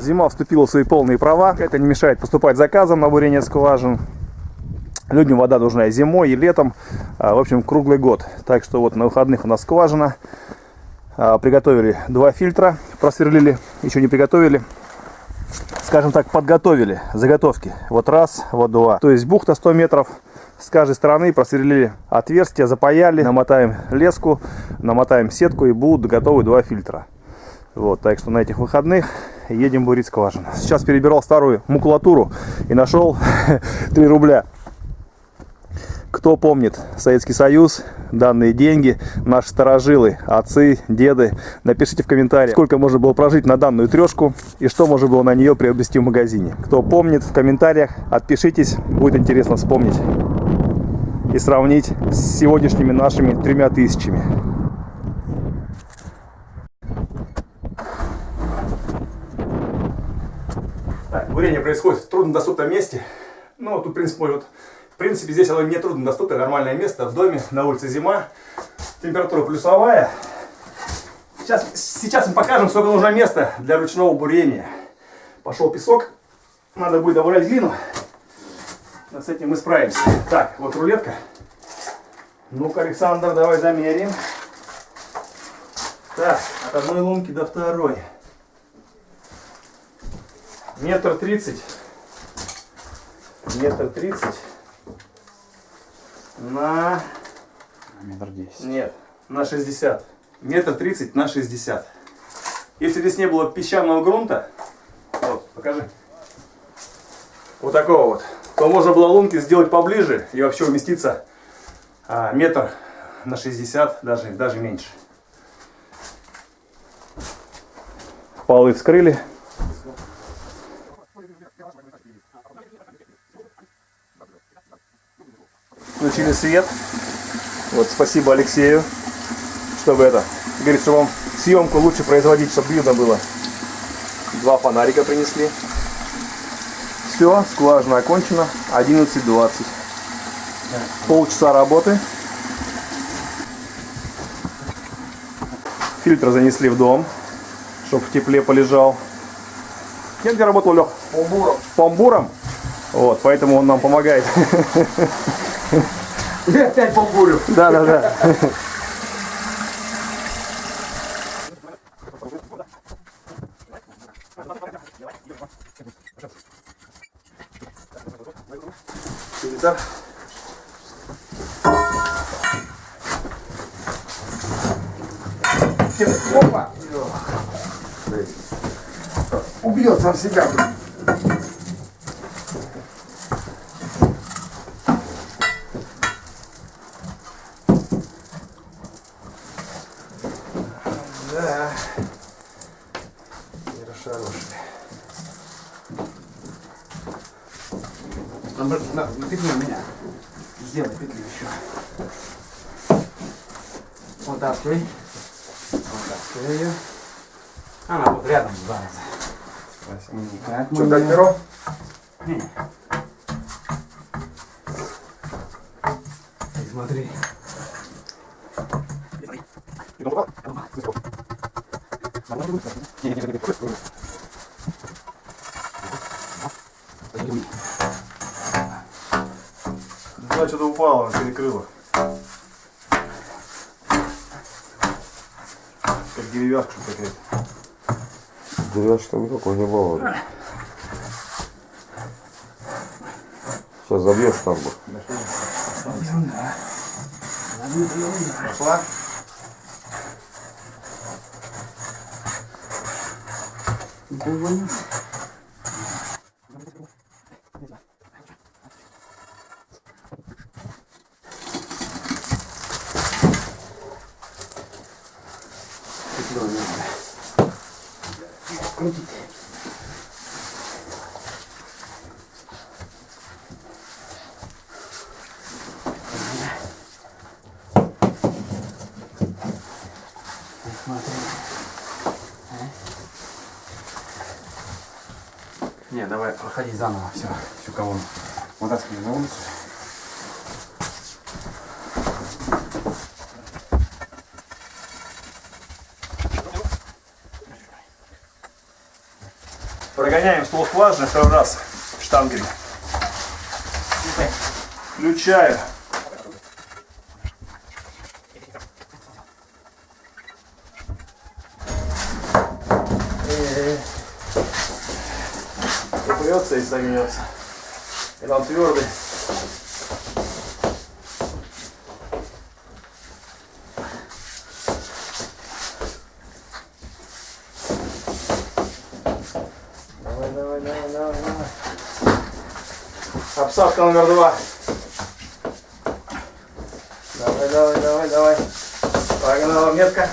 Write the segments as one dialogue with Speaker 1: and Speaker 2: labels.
Speaker 1: Зима вступила в свои полные права. Это не мешает поступать заказом на бурение скважин. Людям вода нужна и зимой, и летом. А, в общем, круглый год. Так что вот на выходных у нас скважина. А, приготовили два фильтра, просверлили, еще не приготовили. Скажем так, подготовили заготовки. Вот раз, вот два. То есть бухта 100 метров. С каждой стороны просверлили отверстия, запаяли, намотаем леску, намотаем сетку и будут готовы два фильтра. Вот, так что на этих выходных едем бурить скважину. Сейчас перебирал старую макулатуру и нашел 3 рубля. Кто помнит Советский Союз, данные деньги, наши старожилы, отцы, деды, напишите в комментариях, сколько можно было прожить на данную трешку и что можно было на нее приобрести в магазине. Кто помнит, в комментариях отпишитесь, будет интересно вспомнить и сравнить с сегодняшними нашими тремя тысячами. Бурение происходит в труднодоступном месте. Ну, тут, в принципе, может принципе, здесь оно не трудно доступное, нормальное место в доме, на улице зима. Температура плюсовая. Сейчас, сейчас мы покажем, сколько нужно места для ручного бурения. Пошел песок. Надо будет добавлять глину. С этим мы справимся. Так, вот рулетка. Ну-ка, Александр, давай замерим. Так, от одной лунки до второй. Метр тридцать. Метр тридцать на...
Speaker 2: Метр десять.
Speaker 1: Нет, на 60. Метр тридцать на 60. Если здесь не было песчаного грунта, вот, покажи, вот такого вот, то можно было лунки сделать поближе и вообще уместиться а, метр на 60, даже, даже меньше. Полы вскрыли. Включили свет. Вот спасибо Алексею, чтобы это, говорит, что вам съемку лучше производить, чтобы видно было. Два фонарика принесли. Все, скважина окончена. 11.20. Полчаса работы. Фильтр занесли в дом, чтобы в тепле полежал. Кем ты работал, Лех?
Speaker 2: Помбуром.
Speaker 1: Помбуром? Вот, поэтому он нам помогает.
Speaker 2: Я опять помбурю.
Speaker 1: Да, да, да. Фильтр.
Speaker 2: Опа! Убьет сам себя.
Speaker 1: Хороший.
Speaker 2: На, на, на петлю меня. Сделай петлю еще. Вот открой ее. Она вот рядом сбавится. Никак
Speaker 1: Что,
Speaker 2: ее-
Speaker 1: перо?
Speaker 2: Не. Смотри.
Speaker 1: Да, что-то упало, она перекрыла. Как деревяшка какая-то.
Speaker 3: Деревяшки там никакой не было. Сейчас забьешь штамбу.
Speaker 1: Пошла?
Speaker 2: Не, давай проходи заново все, всю колонну. Вытаскивай на улицу.
Speaker 1: Прогоняем ствол скважины второй раз штангами. Включаю. Упрется и согнется. И он твердый. Давай, давай, давай, давай. Обсадка номер два. Давай, давай, давай, давай. Погнала метка.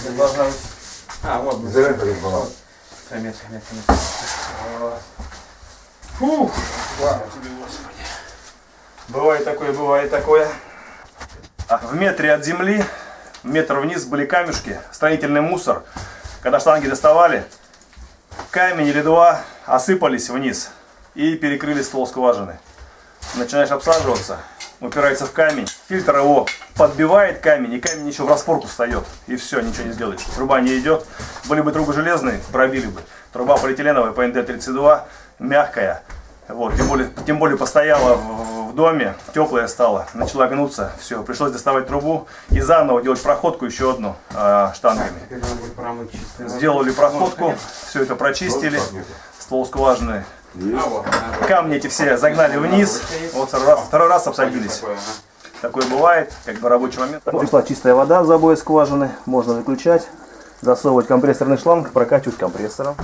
Speaker 1: Где должна быть?
Speaker 2: А, вот,
Speaker 3: перед была.
Speaker 2: Метка, метка, метка.
Speaker 1: Фух, слава тебе, Господи. Бывает такое, бывает такое. А В метре от земли, метр вниз были камешки, строительный мусор. Когда штанги доставали, камень или два осыпались вниз и перекрыли ствол скважины. Начинаешь обсаживаться, упирается в камень, фильтр его подбивает камень, и камень еще в распорку встает. И все, ничего не сделаешь. Труба не идет. Были бы трубы железные, пробили бы. Труба полиэтиленовая ПНД-32, мягкая. Вот, тем более, тем более постояла в, в доме, теплая стала, начала гнуться, все, пришлось доставать трубу и заново делать проходку еще одну э, штангами. Сделали проходку, все это прочистили, ствол скважины.
Speaker 2: А.
Speaker 1: Камни эти все загнали вниз, вот второй раз, второй раз обсадились.
Speaker 2: Такое,
Speaker 1: бывает, как бы рабочий момент. Пришла чистая вода в забое скважины, можно выключать, засовывать компрессорный шланг, прокачивать компрессором.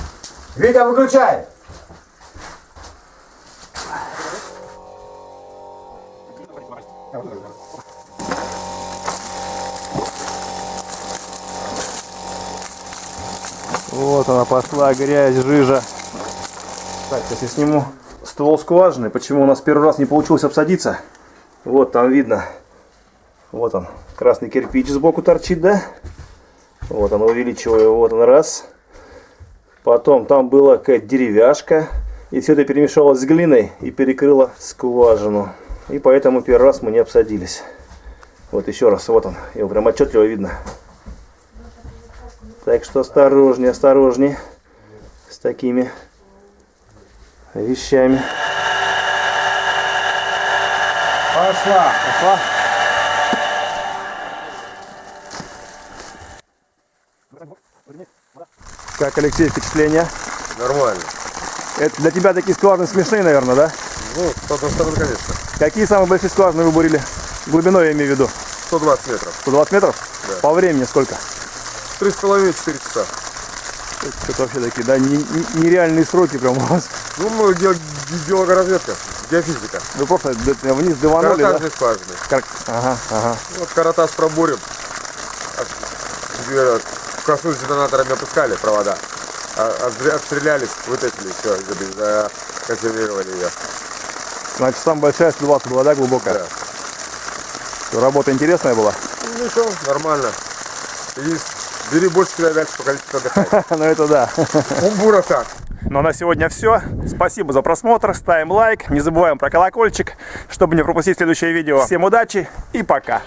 Speaker 3: Витя, выключай!
Speaker 1: Вот она пошла, грязь, жижа. Так, сейчас я сниму ствол скважины. Почему у нас первый раз не получилось обсадиться? Вот там видно. Вот он. Красный кирпич сбоку торчит, да? Вот он, увеличиваю. Вот он, раз. Потом там была какая-то деревяшка. И все это перемешалось с глиной и перекрыло скважину. И поэтому первый раз мы не обсадились. Вот еще раз, вот он. Его прям отчетливо видно. Так что осторожнее, осторожнее с такими вещами.
Speaker 2: Пошла.
Speaker 1: Пошла. Как, Алексей, впечатления?
Speaker 3: Нормально.
Speaker 1: Это для тебя такие скважины смешные, наверное, да?
Speaker 3: Ну, с одной стороны, конечно.
Speaker 1: Какие самые большие скважины вы бурили? Глубиной я имею в виду.
Speaker 3: 120 метров.
Speaker 1: 120 метров?
Speaker 3: Да.
Speaker 1: По времени сколько?
Speaker 3: Три с половиной, четыре часа.
Speaker 1: Это вообще такие, да, не- не- нереальные сроки прям у вас.
Speaker 3: Ну, мы гео- геологоразведка, геофизика.
Speaker 1: Вы просто вниз дыванули, да?
Speaker 3: Каротажные скважины.
Speaker 1: Как- Ага, ага.
Speaker 3: Вот каратаж пробурим. Теперь коснулись детонаторами опускали провода. А- Отстрелялись, вытащили, все, законсервировали ее.
Speaker 1: Значит, самая большая 120 была, да, глубокая?
Speaker 3: Да.
Speaker 1: Работа интересная была?
Speaker 3: Ну ничего, нормально. Есть. Когда дальше по количеству отдыхать.
Speaker 1: Ну это да.
Speaker 3: Умбура так.
Speaker 1: Ну а на сегодня все. Спасибо за просмотр. Ставим лайк. Не забываем про колокольчик, чтобы не пропустить следующее видео. Всем удачи и пока.